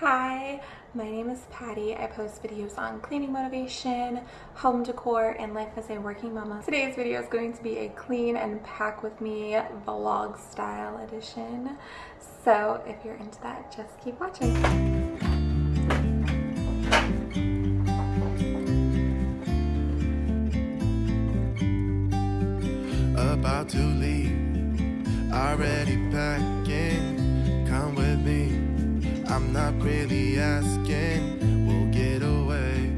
Hi, my name is Patty. I post videos on cleaning motivation, home decor, and life as a working mama. Today's video is going to be a clean and pack with me vlog style edition. So if you're into that, just keep watching. about to leave, already packing. Not really asking. We'll get away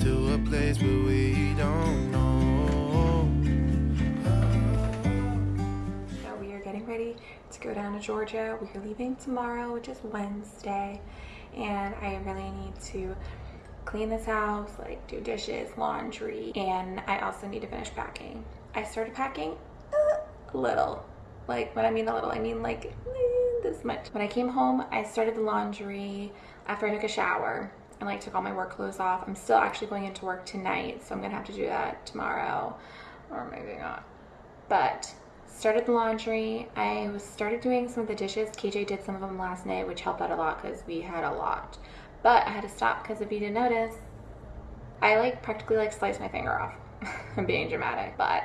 to a place where we don't know. So we are getting ready to go down to Georgia. We are leaving tomorrow, which is Wednesday, and I really need to clean this house, like do dishes, laundry, and I also need to finish packing. I started packing a little. Like when I mean a little, I mean like this much. When I came home, I started the laundry after I took a shower and like took all my work clothes off. I'm still actually going into work tonight, so I'm gonna have to do that tomorrow or maybe not. But started the laundry. I started doing some of the dishes. KJ did some of them last night, which helped out a lot because we had a lot. But I had to stop because if you didn't notice, I like practically like sliced my finger off. I'm being dramatic, but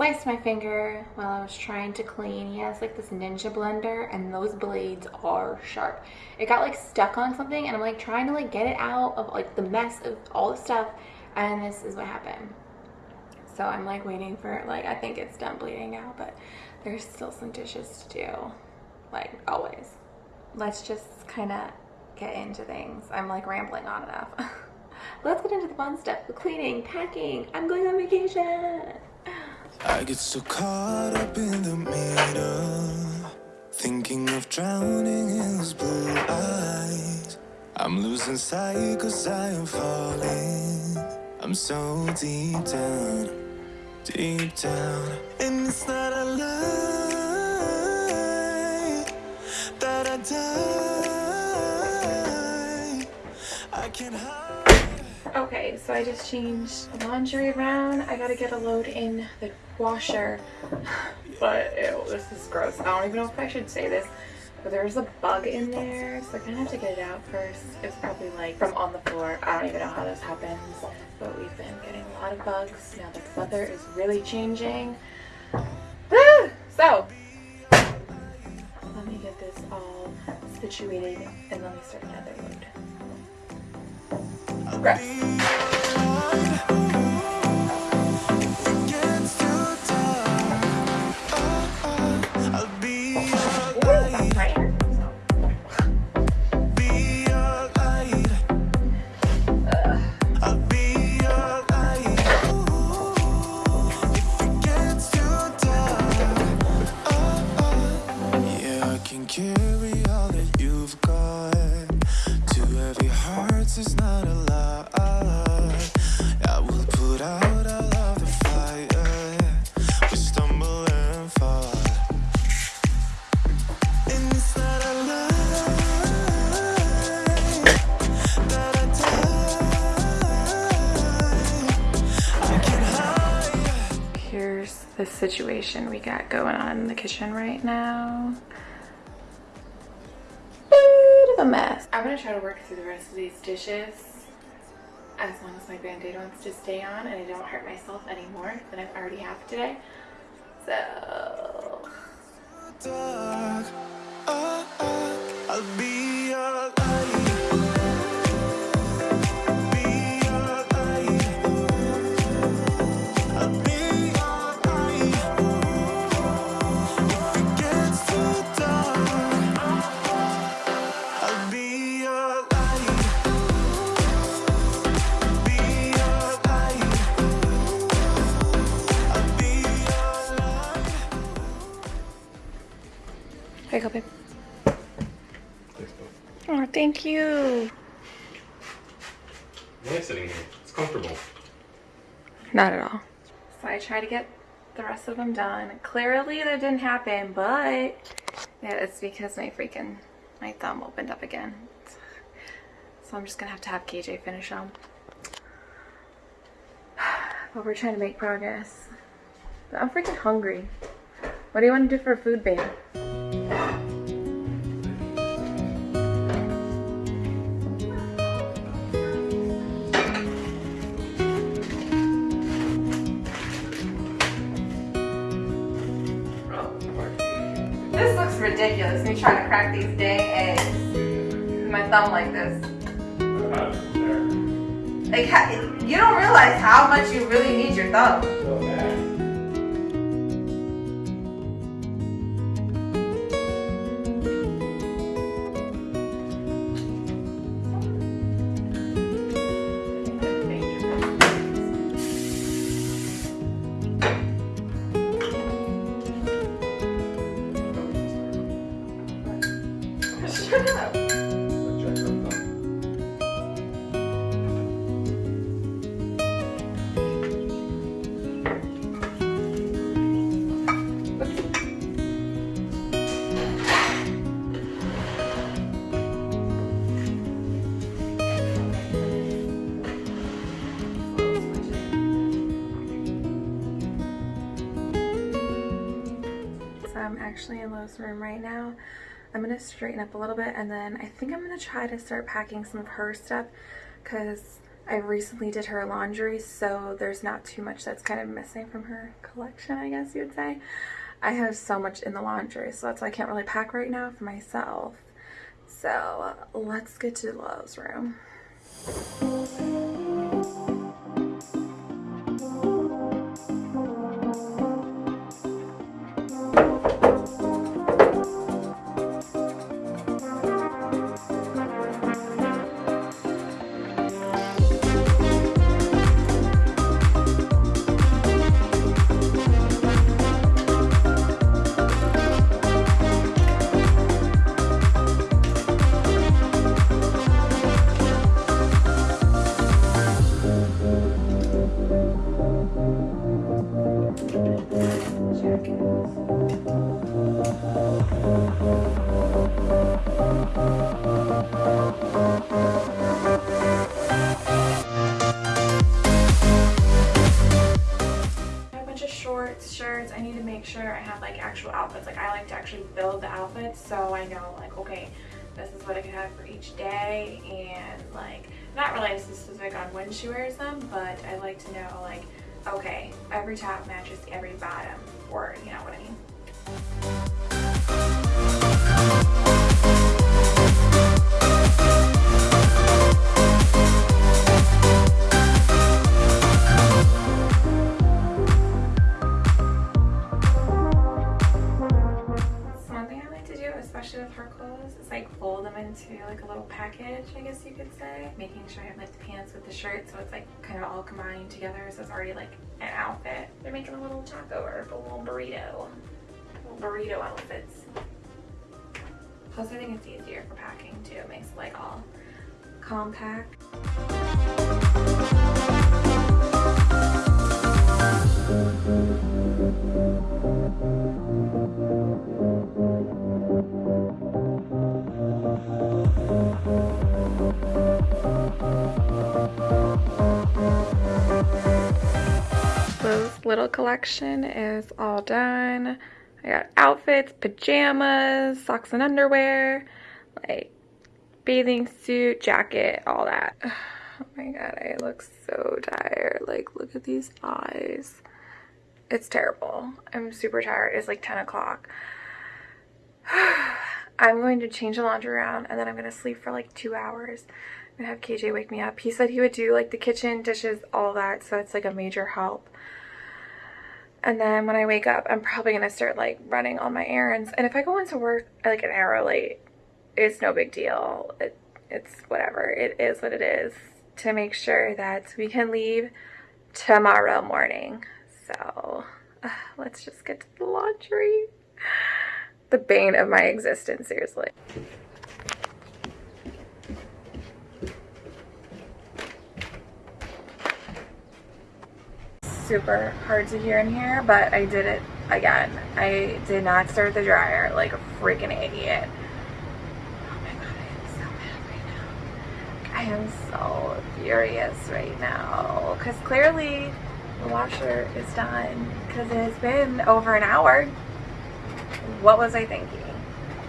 sliced my finger while I was trying to clean. He has like this ninja blender and those blades are sharp. It got like stuck on something and I'm like trying to like get it out of like the mess of all the stuff and this is what happened. So I'm like waiting for like I think it's done bleeding out but there's still some dishes to do like always. Let's just kind of get into things. I'm like rambling on enough. Let's get into the fun stuff, the cleaning, packing. I'm going on vacation. I get so caught up in the middle Thinking of drowning in those blue eyes. I'm losing sight cause I am falling. I'm so deep down, deep down And it's not a lie That I die. I can hide So I just changed the laundry around. I gotta get a load in the washer. But ew, this is gross. I don't even know if I should say this, but there's a bug in there, so I'm gonna have to get it out first. It's probably like from on the floor. I don't even know how this happens, but we've been getting a lot of bugs now the weather is really changing. so, let me get this all situated and let me start another load. Okay. The situation we got going on in the kitchen right now. Bit of a mess. I'm gonna try to work through the rest of these dishes as long as my band-aid wants to stay on and I don't hurt myself any more than I already have today. So... Dark, uh, uh, Not at all. So I try to get the rest of them done. Clearly that didn't happen, but yeah, it's because my freaking, my thumb opened up again. So I'm just gonna have to have KJ finish them. But we're trying to make progress. But I'm freaking hungry. What do you want to do for food, babe? These dang eggs. My thumb like this. Like, you don't realize how much you really need your thumb. Actually in Lo's room right now. I'm gonna straighten up a little bit and then I think I'm gonna try to start packing some of her stuff because I recently did her laundry so there's not too much that's kind of missing from her collection I guess you would say. I have so much in the laundry so that's why I can't really pack right now for myself. So let's get to Lo's room. Actually build the outfits so I know like okay, this is what I can have for each day and like not really specific on when she wears them, but I like to know like okay, every top matches every bottom or you with the shirt so it's like kind of all combined together so it's already like an outfit. They're making a little taco or a little burrito. Little burrito outfits. Plus I think it's easier for packing too. It makes it like all compact. Little collection is all done. I got outfits, pajamas, socks and underwear, like bathing suit, jacket, all that. Oh my god, I look so tired. Like, look at these eyes. It's terrible. I'm super tired. It's like 10 o'clock. I'm going to change the laundry around and then I'm going to sleep for like two hours. I'm going to have KJ wake me up. He said he would do like the kitchen, dishes, all that. So it's like a major help. And then when I wake up, I'm probably going to start like running all my errands. And if I go into work like an hour late, it's no big deal. It, it's whatever. It is what it is to make sure that we can leave tomorrow morning. So uh, let's just get to the laundry. The bane of my existence, seriously. Super hard to hear in here, but I did it again. I did not start the dryer like a freaking idiot. Oh my god, I am so mad right now. I am so furious right now because clearly the washer is done because it's been over an hour. What was I thinking?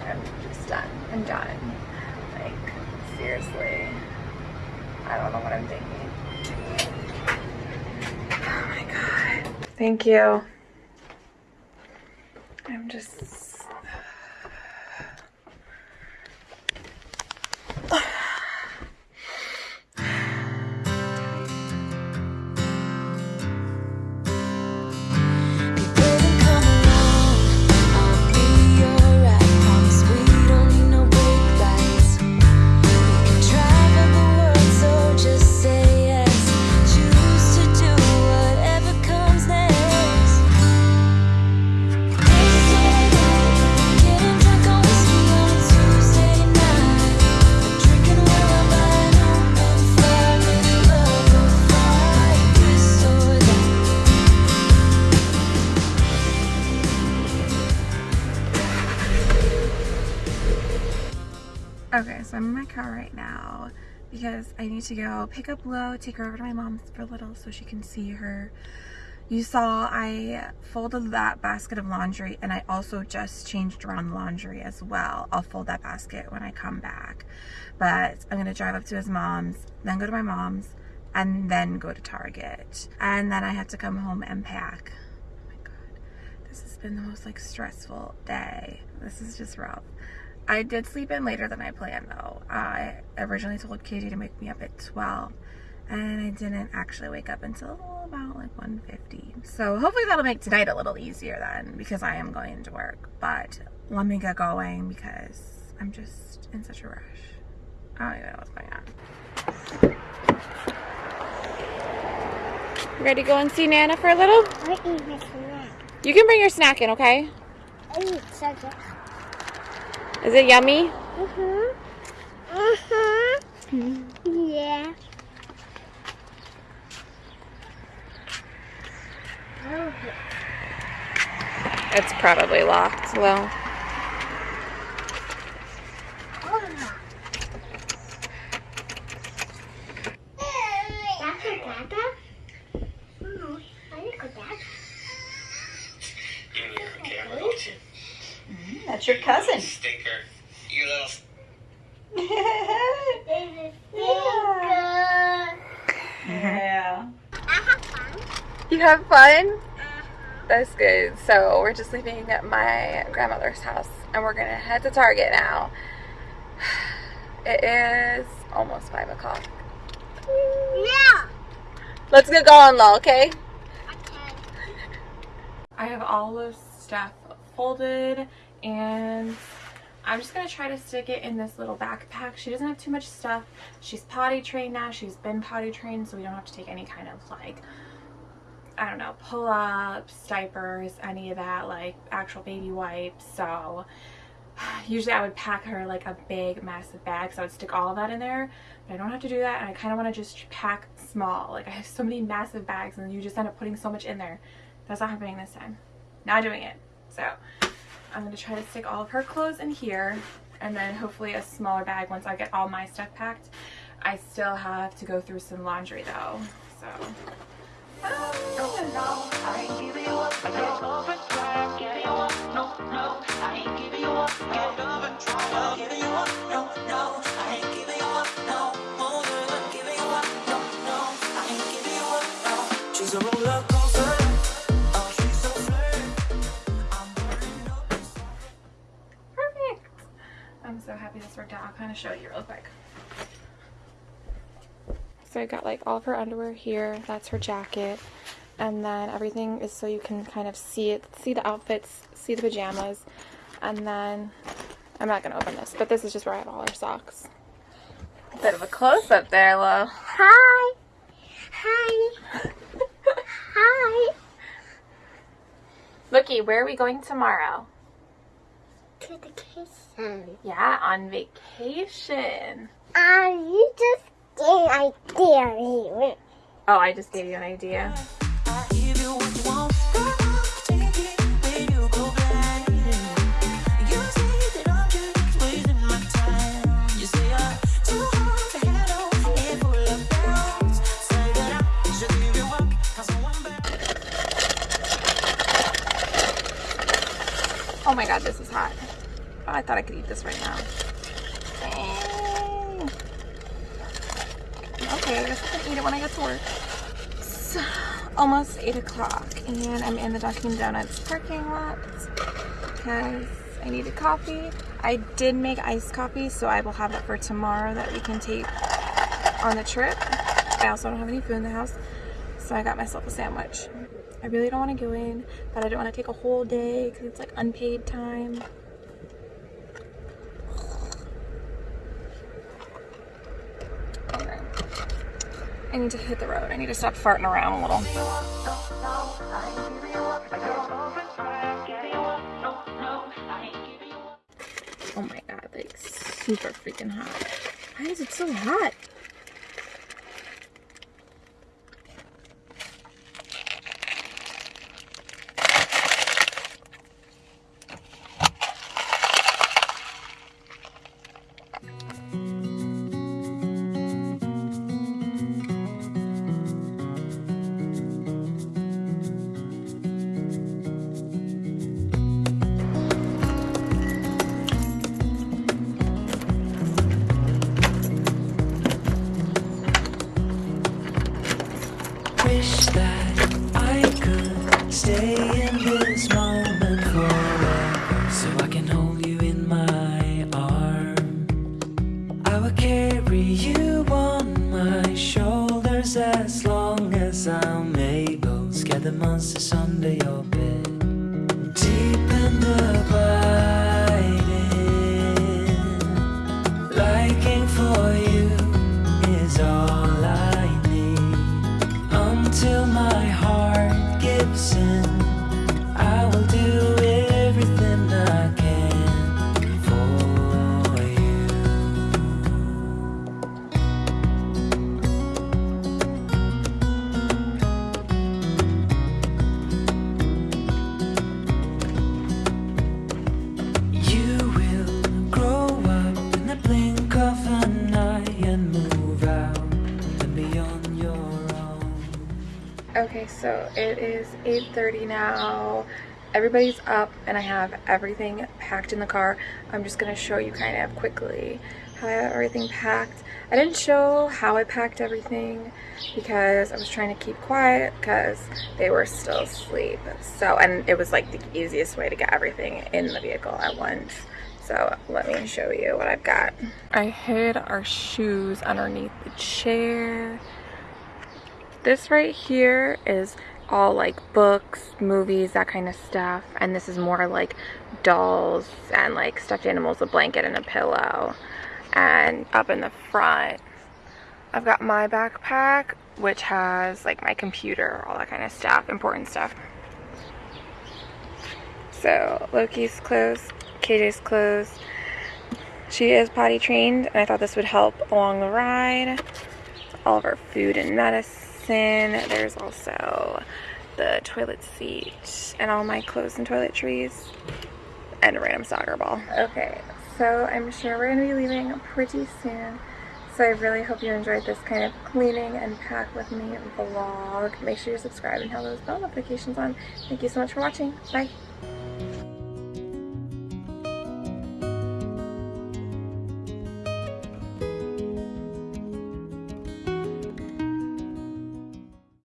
I'm just done. I'm done. Like, seriously. I don't know what I'm thinking. Thank you. I'm just. Car right now because I need to go pick up Lo, take her over to my mom's for a little so she can see her. You saw I folded that basket of laundry and I also just changed around the laundry as well. I'll fold that basket when I come back. But I'm gonna drive up to his mom's, then go to my mom's, and then go to Target. And then I have to come home and pack. Oh my god. This has been the most like stressful day. This is just rough. I did sleep in later than I planned though. I originally told Katie to wake me up at 12 and I didn't actually wake up until about like 1.50. So hopefully that'll make tonight a little easier then because I am going to work. But let me get going because I'm just in such a rush. I don't even know what's going on. You Ready to go and see Nana for a little? I eat a snack. You can bring your snack in, okay? I eat sugar. Is it yummy? Uh-huh. Uh-huh. Yeah. Oh, It's probably locked. Well, oh. That's your dada? Oh, I like a dada. Give me your camera, don't you? That's your cousin. Stinker. You little. Baby finger. yeah. I have fun. you have fun? Mm-hmm. That's good. So we're just leaving at my grandmother's house and we're gonna head to Target now. It is almost five o'clock. Yeah. Let's get going though, okay? Okay. I have all the stuff folded and I'm just going to try to stick it in this little backpack. She doesn't have too much stuff. She's potty trained now. She's been potty trained so we don't have to take any kind of like, I don't know, pull-ups, diapers, any of that, like actual baby wipes. So usually I would pack her like a big massive bag so I would stick all of that in there. But I don't have to do that and I kind of want to just pack small. Like I have so many massive bags and you just end up putting so much in there. That's not happening this time. Not doing it. So I'm going to try to stick all of her clothes in here and then hopefully a smaller bag once I get all my stuff packed. I still have to go through some laundry though. So perfect. I'm so happy this worked out. I'll kind of show you real quick. So I got like all of her underwear here. That's her jacket. And then everything is so you can kind of see it, see the outfits, see the pajamas. And then, I'm not going to open this, but this is just where I have all her socks. Bit of a close up there, Lo. Hi. Hi. Hi. Looky, where are we going tomorrow? To the kitchen. Yeah, on vacation. Uh, you just gave an idea. Oh, I just gave you an idea. Oh my god, this is hot. Oh, I thought I could eat this right now. Dang. Okay, I can eat it when I get to work. It's almost 8 o'clock and I'm in the Dunkin' Donuts parking lot because I needed coffee. I did make iced coffee, so I will have that for tomorrow that we can take on the trip. I also don't have any food in the house, so I got myself a sandwich. I really don't want to go in, but I don't want to take a whole day because it's like unpaid time. Okay. I need to hit the road. I need to stop farting around a little. Oh my god, like super freaking hot. Why is it so hot? Carry you on my shoulders as long as I'm able. Scare the monsters under your is 8.30 now. Everybody's up and I have everything packed in the car. I'm just gonna show you kind of quickly how I have everything packed. I didn't show how I packed everything because I was trying to keep quiet because they were still asleep. So, and it was like the easiest way to get everything in the vehicle at once. So let me show you what I've got. I hid our shoes underneath the chair. This right here is all like books, movies, that kind of stuff. And this is more like dolls and like stuffed animals, a blanket and a pillow. And up in the front, I've got my backpack, which has like my computer, all that kind of stuff, important stuff. So Loki's clothes, KJ's clothes. She is potty trained, and I thought this would help along the ride. All of our food and medicine. There's also the toilet seat and all my clothes and toiletries and a random soccer ball. Okay, so I'm sure we're gonna be leaving pretty soon. So I really hope you enjoyed this kind of cleaning and pack with me vlog. Make sure you subscribe and have those bell notifications on. Thank you so much for watching. Bye.